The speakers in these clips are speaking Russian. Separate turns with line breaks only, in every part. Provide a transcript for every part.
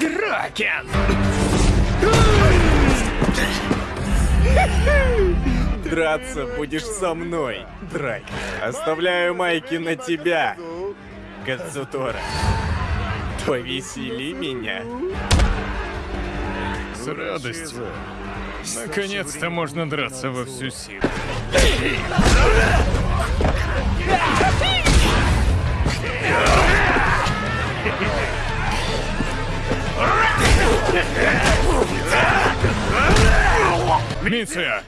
Дракен!
Драться будешь со мной, Драй. Оставляю майки на тебя, Кадзутора. Повесели меня.
С радостью. Наконец-то можно драться во всю силу. Миция!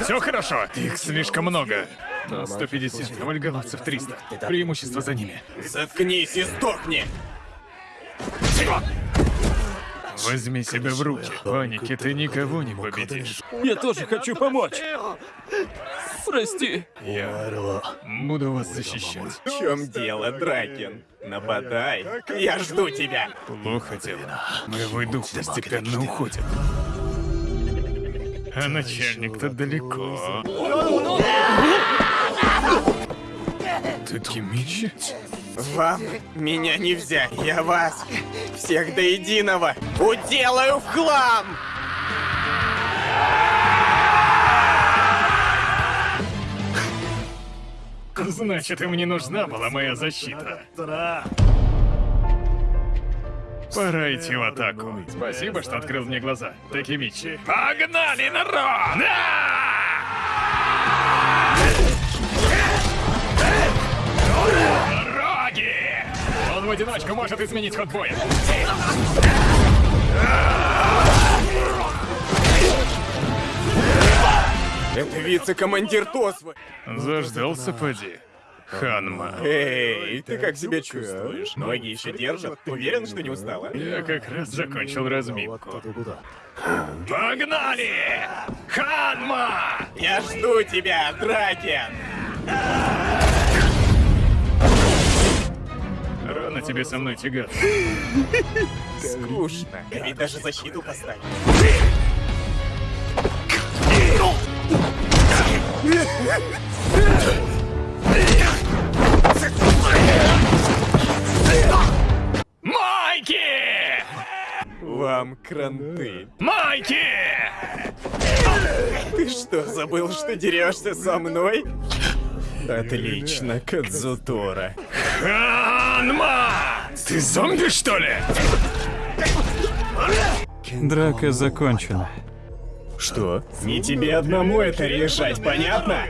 Все хорошо? Их слишком много. Но 150, а вальгаловцев 300. Преимущество за ними.
Заткнись и сдохни!
Возьми себя в руки. В панике ты никого не победишь.
Я тоже хочу помочь. Прости.
Я буду вас защищать.
В чем дело, Дракен? Нападай. Я жду тебя.
Плохо дело. Моего дух постепенно уходит. А начальник-то далеко. Такимичи?
Вам меня не взять. Я вас всех до единого уделаю в хлам!
Значит, им не нужна была моя защита. Пора идти в атаку. Спасибо, что открыл мне глаза. Такимичи. Погнали, народ! Дороги! В одиночку может изменить ход боя.
Это вице-командир Тосвы.
Заждался, поди. Ханма.
Эй, ты как себя чувствуешь? Ноги еще держат? Уверен, что не устала?
Я как раз закончил разминку. Погнали! Ханма!
Я жду тебя, Дракен!
Рано тебе со мной тягаться.
Скучно. Ведь даже защиту поставил.
Майки!
Вам кранты.
Майки!
Ты что, забыл, что дерешься со мной? Отлично, Кадзутора.
Ханма! Ты зомби, что ли?
Драка закончена.
Что? Не тебе одному это решать, понятно?